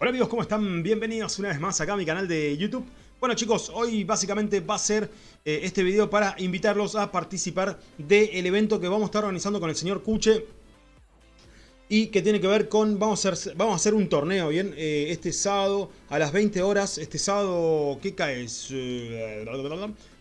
Hola amigos, ¿cómo están? Bienvenidos una vez más acá a mi canal de YouTube. Bueno chicos, hoy básicamente va a ser eh, este video para invitarlos a participar del evento que vamos a estar organizando con el señor Cuche. Y que tiene que ver con, vamos a hacer, vamos a hacer un torneo, ¿bien? Eh, este sábado a las 20 horas, este sábado, ¿qué cae? Eh,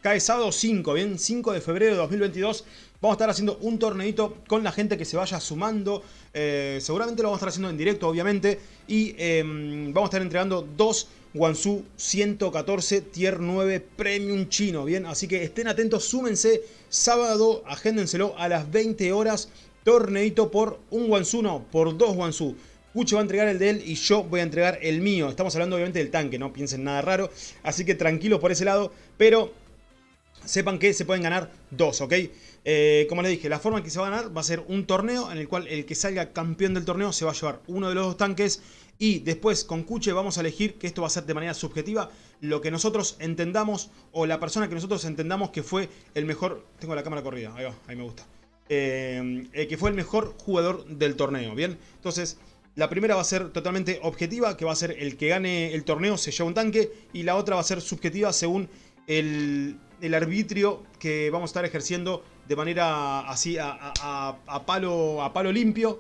cae sábado 5, ¿bien? 5 de febrero de 2022. Vamos a estar haciendo un torneito con la gente que se vaya sumando. Eh, seguramente lo vamos a estar haciendo en directo, obviamente. Y em, vamos a estar entregando dos Wansu 114 Tier 9 Premium Chino, ¿bien? Así que estén atentos, súmense. Sábado, agéndenselo a las 20 horas. Torneito por un Wansu, no, por dos Wansu. Cucho va a entregar el de él y yo voy a entregar el mío. Estamos hablando obviamente del tanque, no piensen nada raro. Así que tranquilos por ese lado. Pero sepan que se pueden ganar dos, ¿ok? Eh, como les dije, la forma en que se va a ganar va a ser un torneo en el cual el que salga campeón del torneo se va a llevar uno de los dos tanques y después con Cuche vamos a elegir, que esto va a ser de manera subjetiva, lo que nosotros entendamos o la persona que nosotros entendamos que fue el mejor... Tengo la cámara corrida, ahí va, ahí me gusta. Eh, que fue el mejor jugador del torneo, ¿bien? Entonces... La primera va a ser totalmente objetiva, que va a ser el que gane el torneo se lleva un tanque. Y la otra va a ser subjetiva según el, arbitrio que vamos a estar ejerciendo de manera así a, palo, a palo limpio,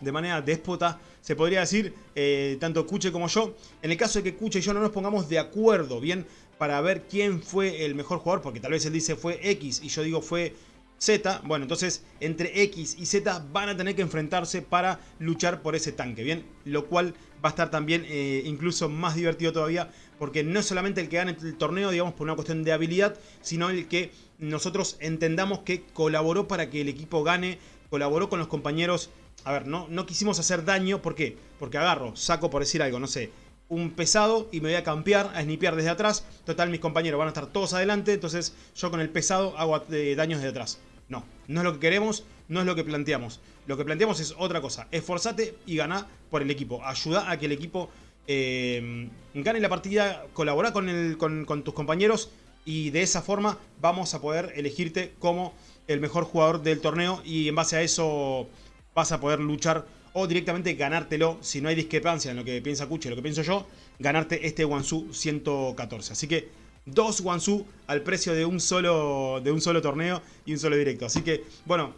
de manera déspota, se podría decir, eh, tanto Cuche como yo. En el caso de que Cuche y yo no nos pongamos de acuerdo, bien, para ver quién fue el mejor jugador, porque tal vez él dice fue X y yo digo fue Z, bueno, entonces entre X y Z van a tener que enfrentarse para luchar por ese tanque, ¿bien? Lo cual va a estar también eh, incluso más divertido todavía, porque no es solamente el que gane el torneo, digamos, por una cuestión de habilidad, sino el que nosotros entendamos que colaboró para que el equipo gane, colaboró con los compañeros. A ver, no, no quisimos hacer daño, ¿por qué? Porque agarro, saco por decir algo, no sé, un pesado y me voy a campear, a snipear desde atrás. Total, mis compañeros van a estar todos adelante, entonces yo con el pesado hago daños desde atrás. No, no es lo que queremos, no es lo que planteamos. Lo que planteamos es otra cosa. Esforzate y gana por el equipo. Ayuda a que el equipo eh, gane la partida, colabora con, tus compañeros y de esa forma vamos a poder elegirte como el mejor jugador del torneo y en base a eso vas a poder luchar o directamente ganártelo, si no hay discrepancia en lo que piensa Kuchi y lo que pienso yo, ganarte este Wansu 114. Así que dos Wansu al precio de un solo, de un solo torneo y un solo directo. Así que, bueno,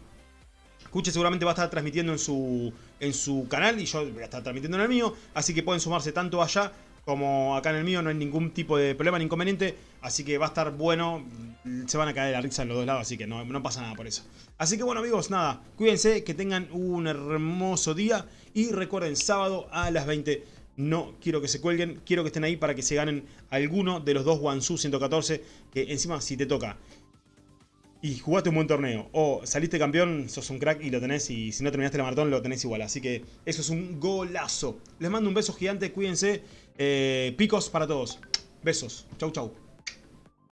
Kuche seguramente va a estar transmitiendo en su, en su canal y yo voy a estar transmitiendo en el mío. Así que pueden sumarse tanto allá como acá en el mío. No hay ningún tipo de problema ni inconveniente. Así que va a estar bueno. Se van a caer la risa en los dos lados, así que no, no pasa nada por eso. Así que bueno amigos, nada. Cuídense, que tengan un hermoso día. Y recuerden, sábado a las 20 no quiero que se cuelguen, quiero que estén ahí para que se ganen alguno de los dos Wansu 114, que encima si te toca y jugaste un buen torneo o saliste campeón, sos un crack y lo tenés y si no terminaste la maratón lo tenés igual. Así que eso es un golazo. Les mando un beso gigante, cuídense. Eh, picos para todos. Besos. Chau, chau.